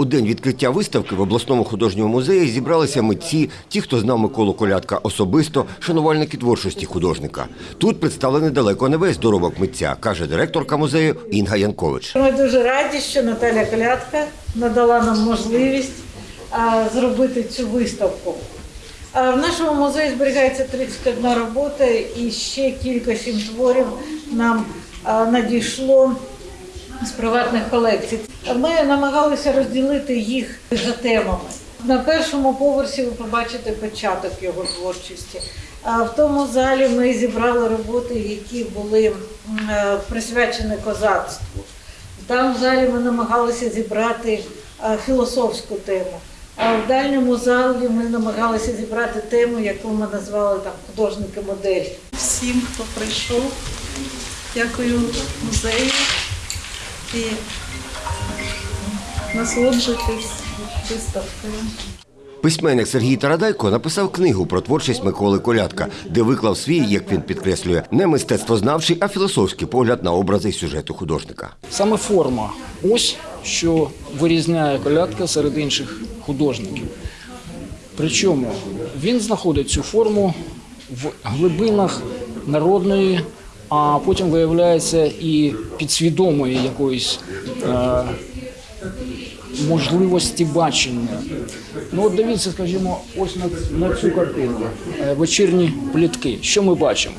У день відкриття виставки в обласному художньому музеї зібралися митці, ті, хто знав Миколу Колядка особисто, шанувальники творчості художника. Тут представлений далеко не весь доробок митця, каже директорка музею Інга Янкович. Ми дуже раді, що Наталя Колядка надала нам можливість зробити цю виставку. В нашому музеї зберігається 31 робота і ще кілька сім творів нам надійшло з приватних колекцій. Ми намагалися розділити їх за темами. На першому поверсі ви побачите початок його творчості. А в тому залі ми зібрали роботи, які були е, присвячені козацтву. Там в залі ми намагалися зібрати філософську тему. А в дальньому залі ми намагалися зібрати тему, яку ми назвали там художники-модель. всім, хто прийшов. Дякую музею і насолоджуйтесь виставкою. Письменник Сергій Тарадайко написав книгу про творчість Миколи Колядка, де виклав свій, як він підкреслює, не мистецтвознавчий, а філософський погляд на образи і сюжету художника. Саме форма ось що вирізняє колядка серед інших художників. Причому він знаходить цю форму в глибинах народної, а потім виявляється і підсвідомої якоїсь е, можливості бачення. Ну от дивіться, скажімо, ось на, на цю картину е, вечірні плітки. Що ми бачимо?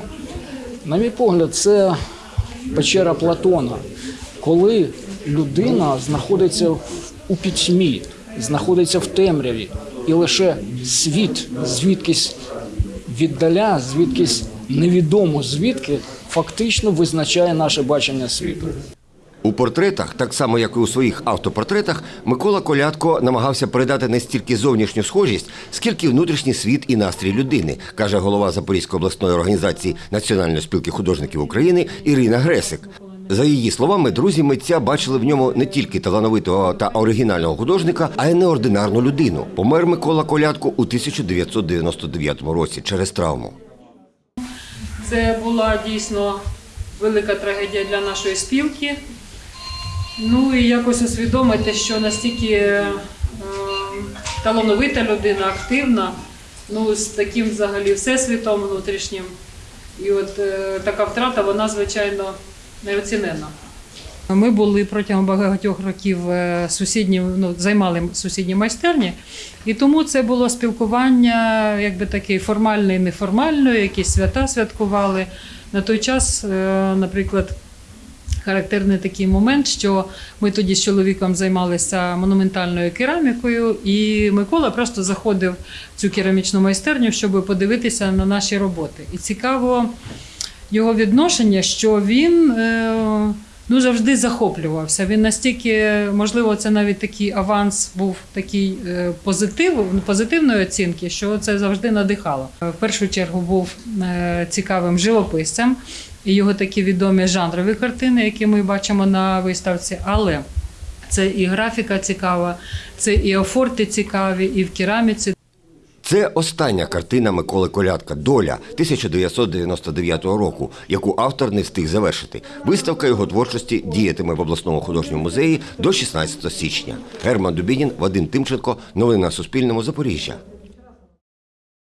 На мій погляд, це печера Платона, коли людина знаходиться у пітьмі, знаходиться в темряві, і лише світ звідкись віддаля, звідкись невідомо звідки, фактично визначає наше бачення світу. У портретах, так само як і у своїх автопортретах, Микола Колядко намагався передати не стільки зовнішню схожість, скільки внутрішній світ і настрій людини, каже голова Запорізької обласної організації Національної спілки художників України Ірина Гресик. За її словами, друзі митця бачили в ньому не тільки талановитого та оригінального художника, а й неординарну людину. Помер Микола Колядко у 1999 році через травму. Це була дійсно велика трагедія для нашої спілки. Ну і якось усвідомити, що настільки е, талановита людина, активна, ну з таким взагалі всесвітом внутрішнім. І от е, така втрата, вона, звичайно, неоцінена. Ми були протягом багатьох років е, сусідні, ну, займали сусідні майстерні, і тому це було спілкування, якби таке формальне і неформальне, якісь свята святкували. На той час, е, наприклад, характерний такий момент, що ми тоді з чоловіком займалися монументальною керамікою, і Микола просто заходив в цю керамічну майстерню, щоб подивитися на наші роботи. І цікаво його відношення, що він е, ну, завжди захоплювався. Він настільки, можливо, це навіть такий аванс був такий е, позитив, позитивної оцінки, що це завжди надихало. Е, В першу чергу був е, цікавим живописцем, і його такі відомі жанрові картини, які ми бачимо на виставці, але це і графіка цікава, це і офорти цікаві, і в кераміці Це остання картина Миколи Колядка Доля 1999 року, яку автор не встиг завершити. Виставка його творчості діятиме в обласному художньому музеї до 16 січня. Герман Дубінін, Вадим Тимченко. Новини на Суспільному. Запоріжжя.